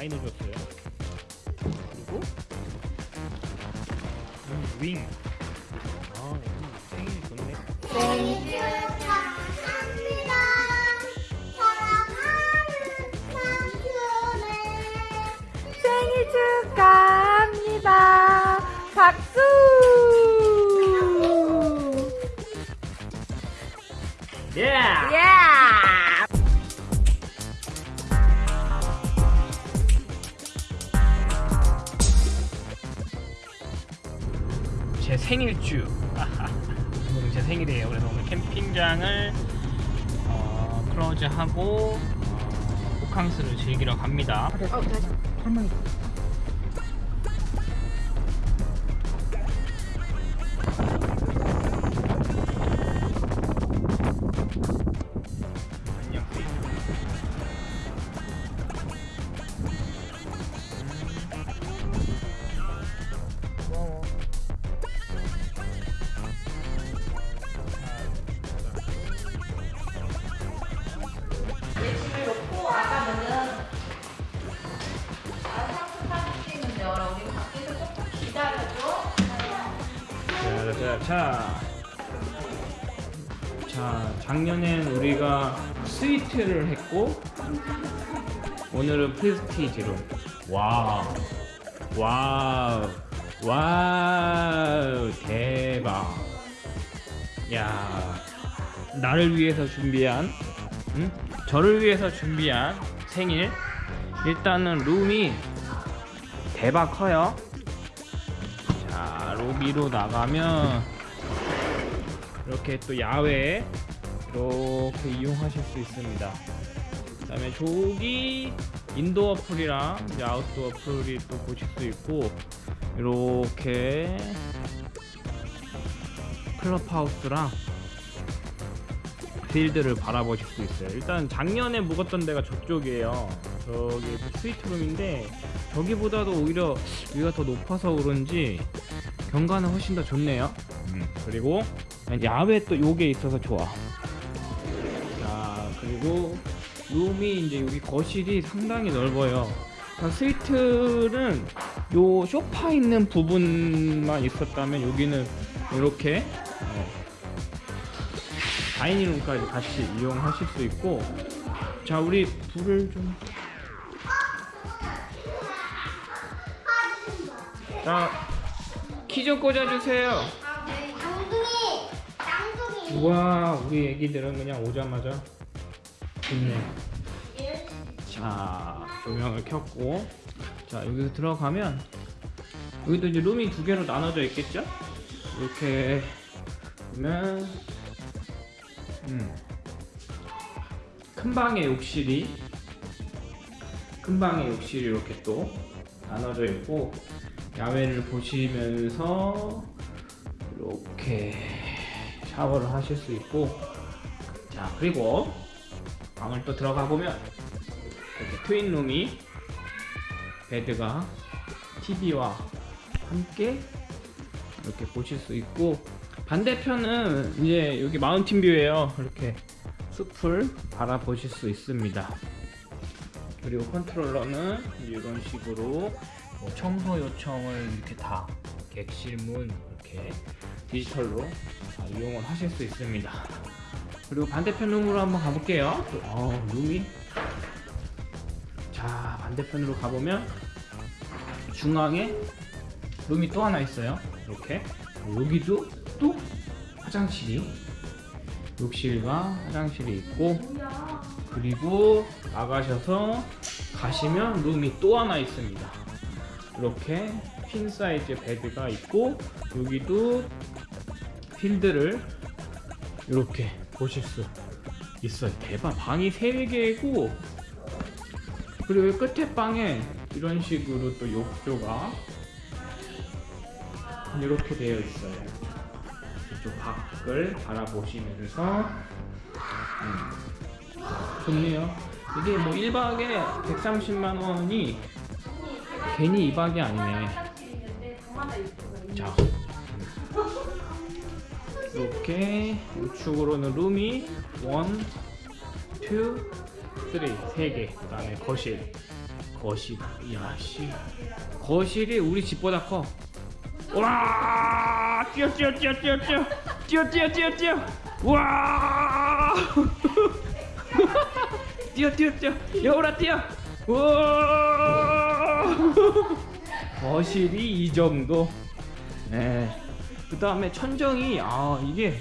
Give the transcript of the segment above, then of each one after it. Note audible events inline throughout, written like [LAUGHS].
많이 넣어 제 생일주. 오늘 [LAUGHS] 제 생일이에요. 그래서 오늘 캠핑장을 어, 클로즈하고 어, 호캉스를 즐기러 갑니다. 안녕 자, 자, 작년엔 우리가 suite를 했고, 오늘은. Wow. Wow. Wow. 대박. 야. 나를 위해서 준비한, 응? 저를 위해서 준비한 생일. 일단은 룸이 대박 커요. 자 로비로 나가면 이렇게 또 야외 이렇게 이용하실 수 있습니다. 그 다음에 저기 인도어 풀이랑 아웃도어 풀이 또 보실 수 있고 이렇게 클럽하우스랑 필드를 바라보실 수 있어요. 일단 작년에 묵었던 데가 저쪽이에요. 저기 스위트룸인데 저기보다도 오히려 위가 더 높아서 그런지 경관은 훨씬 더 좋네요. 음, 그리고 야외 또 요게 있어서 좋아. 자 그리고 룸이 이제 여기 거실이 상당히 넓어요. 자, 스위트는 요 소파 있는 부분만 있었다면 여기는 이렇게 어, 다이닝룸까지 같이 이용하실 수 있고. 자 우리 불을 좀. 자, 키 좀 꽂아주세요. 쌍둥이, 쌍둥이. 우와, 우리 애기들은 그냥 오자마자 좋네. 자, 조명을 켰고, 자, 여기서 들어가면, 여기도 이제 룸이 두 개로 나눠져 있겠죠? 이렇게 보면, 음, 큰 방에 욕실이, 큰 방에 욕실이 이렇게 또 나눠져 있고, 야외를 보시면서 이렇게 샤워를 하실 수 있고 자 그리고 방을 또 들어가 보면 이렇게 트윈룸이 bed가 TV와 함께 이렇게 보실 수 있고 반대편은 이제 여기 mountain view예요. 이렇게 숲을 바라보실 수 있습니다. 그리고 컨트롤러는 이런 식으로 뭐 청소 요청을 이렇게 다 객실문 이렇게 디지털로 다 이용을 하실 수 있습니다. 그리고 반대편 룸으로 한번 가볼게요. 어, 룸이 자 반대편으로 가보면 중앙에 룸이 또 하나 있어요. 이렇게 여기도 또 화장실이 욕실과 화장실이 있고 그리고 나가셔서 가시면 룸이 또 하나 있습니다. 이렇게 퀸 사이즈 베드가 있고 여기도 필드를 이렇게 보실 수 있어요. 대박. 방이 3개고 그리고 이 끝에 방에 이런 식으로 또 욕조가 이렇게 되어 있어요. 이쪽 밖을 바라보시면서 음, 좋네요. 이게 뭐 1박에 130만 원이 괜히 2박이 아니네. 자, 이렇게 우측으로는 룸이 1, 2, 3, 3개. 그 다음에 거실. 거실 야씨 거실이 우리 집보다 커 와! 뛰어 뛰어 뛰어 뛰어 뛰어 뛰어 뛰어 뛰어 뛰어 와! [LAUGHS] 뛰어 뛰어 뛰어 여우라 뛰어 와! [LAUGHS] 거실이 이 정도 네. 그 다음에 천정이 아 이게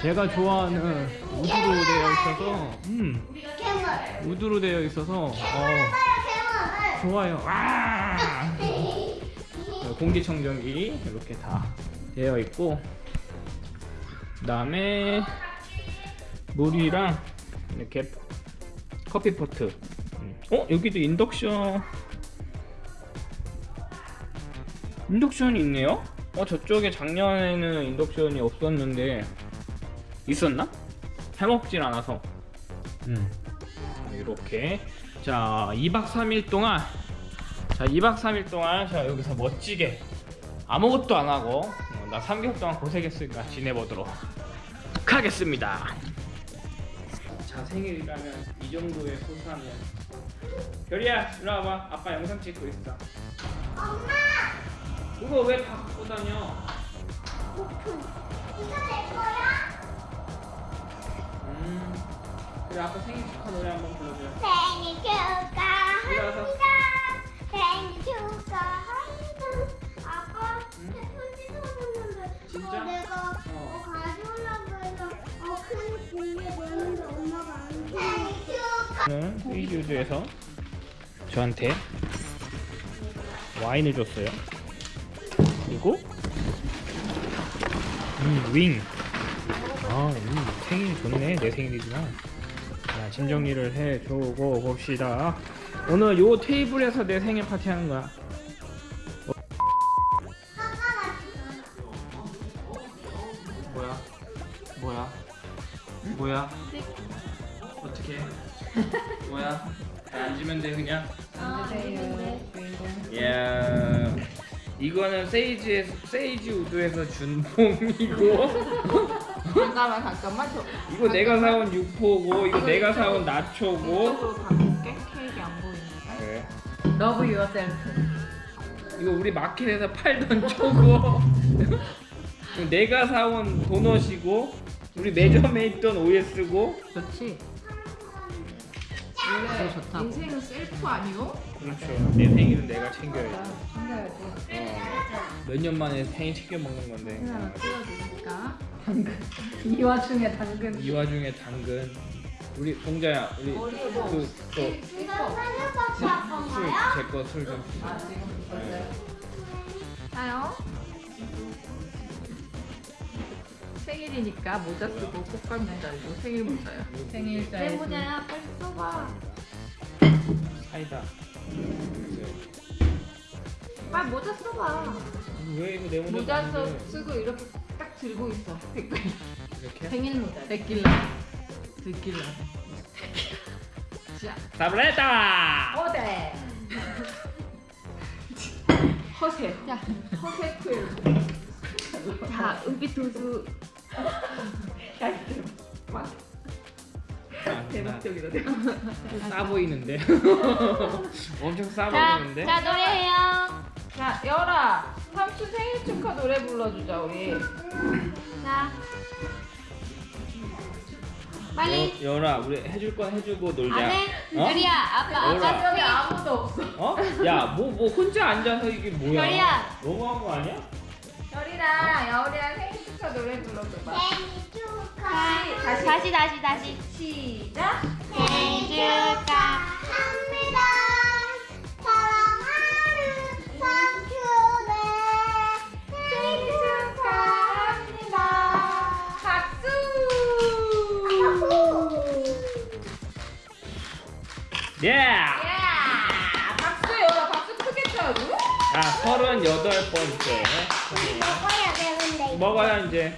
제가 좋아하는 우드로 되어 있어서 음. 우드로 되어 있어서 어. 좋아요 와! 공기청정기 이렇게 다 되어 있고 그 다음에 물이랑 이렇게 커피 포트 음. 어 여기도 인덕션 인덕션이 있네요? 어 저쪽에 작년에는 인덕션이 없었는데 있었나? 해먹질 않아서. 음. 이렇게. 자 2박 3일 동안 자 2박 3일 동안 자 여기서 멋지게 아무것도 안 하고 어, 나 3개월 동안 고생했으니까 지내보도록 하겠습니다. 자 생일이라면 이 정도의 소소하면 별이야 일로 와봐. 아빠 영상 찍고 있어. 엄마. 그거 왜 다 갖고 다녀 이거 내 거야? 음 그래 아빠 생일 축하 노래 한번 불러줘 생일 축하합니다. 생일 축하합니다. 아빠 응? 내 편지 써줬는데 진짜? 그거 내가 어. 어, 가져오려고 해서 어, 큰 공에 넣었는데 엄마가 안 줘. 생일 축하. 저는 세이지우드에서 저한테 와인을 줬어요. 그리고 음, 윙. 아, 음, 생일 좋네. 내 생일이지만. 자, 짐 정리를 해주고 봅시다. 오늘 요 테이블에서 내 생일 파티 하는 거야. 뭐야? 뭐야? 뭐야? 어떻게? 뭐야? 다 앉으면 돼 그냥. 야 이거는 세이지 세이지 우드에서 준 봄이고. 잠깐만 잠깐만. 저 이거 내가 사온 육포고 이거 내가 사온 나초고. 이쪽으로 바꿀게. 케이크 안 그래. Love yourself 이거 우리 마켓에서 팔던 초고. 이거 [LAUGHS] 내가 사온 도넛이고 우리 매점에 있던 OS고. 좋지 원래 좋다 인생은 셀프 아니요? 그렇죠. 내 생일은 내가 챙겨야지. 챙겨야지. 어. 몇년 만에 생일 챙겨 먹는 건데. 하나 찍어주니까. 당근. [LAUGHS] 이 와중에 당근. 이 와중에 당근. 우리 공자야 우리 이거 생일박수 할 건가요? 술제거술좀 아 지금 있었어요 자요 생일이니까 모자 쓰고 꽃갈 모자 이고 생일 모자야. 생일자 내 모자야. 빨리 써봐. 사이다. 빨리 모자 써봐. 왜 이거 내 모자 모자 써, 쓰고 이렇게 딱 들고 있어. 댓글 이렇게? 생일 모자. 데킬라. 데킬라. 자. 사브레타! 어데 허세. 자 허세 쿨. 자, 은빛 도수 막 대박적이다 대박 싸 보이는데 [LAUGHS] 엄청 싸 자, 보이는데 자 노래해요. 자, 열아 삼촌 생일 축하 노래 불러주자 우리 자, 빨리. 여, 열아 우리 해줄 건 해주고 놀자 안 해? 어? 별이야, 아빠, 열아. 아빠 여기 아무도 없어 어? 야뭐 뭐 혼자 앉아서 이게 뭐야 별이야. 너무한 거 아니야? 열이랑 여울이랑 생일 축하 노래 불러줘봐 생일 축하. 다시. 다시, 다시, 다시. 시작 생일 축하합니다. 사랑하는 삼촌의 생일 축하합니다. 박수 예! 야 박수 열아 박수 크게 쳐자 서른여덟 번째 먹어야 되는데. 먹어야 이제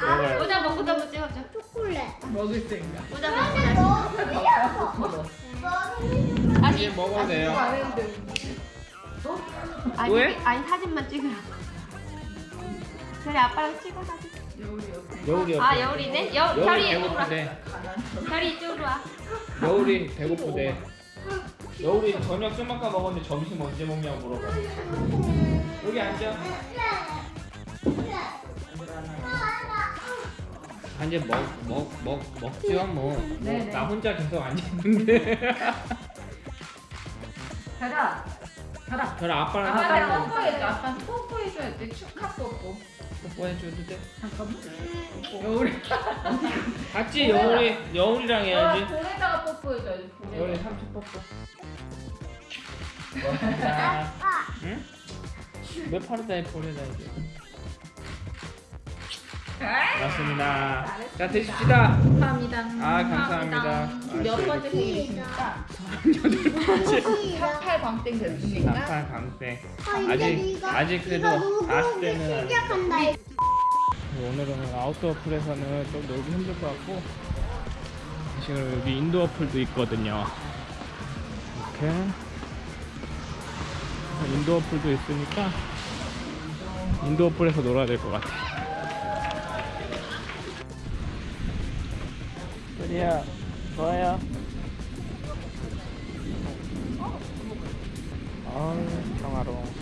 먹어요 모자 먹고 한번 찍어줘. 초콜릿. 먹을 생각 모자 먹고 다시. 이제 먹어도 돼요 안 했는데 아니, 왜? 아니 사진만 찍으라. 별이 아빠랑 찍어 사진. 여울이 옆에 여울이 아 여울이네. 여 여울이 별이 이쪽으로 와. 배고프대 별이 이쪽으로 와. 여울이 배고프대 여우리 저녁 좀 아까 먹었는데 점심 언제 먹냐고 물어봐. 여기 앉아. 앉아 먹먹 먹 먹지요 뭐. 뭐, 네네. 나 혼자 계속 앉아 있는데. [LAUGHS] 가라. 가라. 아빠랑 사진 뽀뽀해줘. 아빠한테 뽀뽀해줘야 돼. 축하 뽀뽀. 뽀뽀해줘도 돼? 잠깐만. 여우리. [LAUGHS] 같이 여우리 여우리랑 해야지. 볼에다가 뽀뽀해줘야지. 볼에. 삼촌 뽀뽀. [LAUGHS] 응? 왜 팔에다 해 볼에다 이제. 고맙습니다. 자 드십시다. 감사합니다. 아, 감사합니다. 몇. 번째 생일이십니까? 시작. 38 광땡 됐습니까? 남판 강세. 아, 이제 아직 아직 그래도 이거 녹음이 40대는 시작한다. 오늘은 outdoor pool에서는 좀 놀기 힘들 것 같고 지금 여기 indoor pool도 있거든요. 이렇게 indoor pool도 있으니까 indoor pool에서 놀아야 될 것 같아. Yeah. 뭐예요? 아, 평화로워.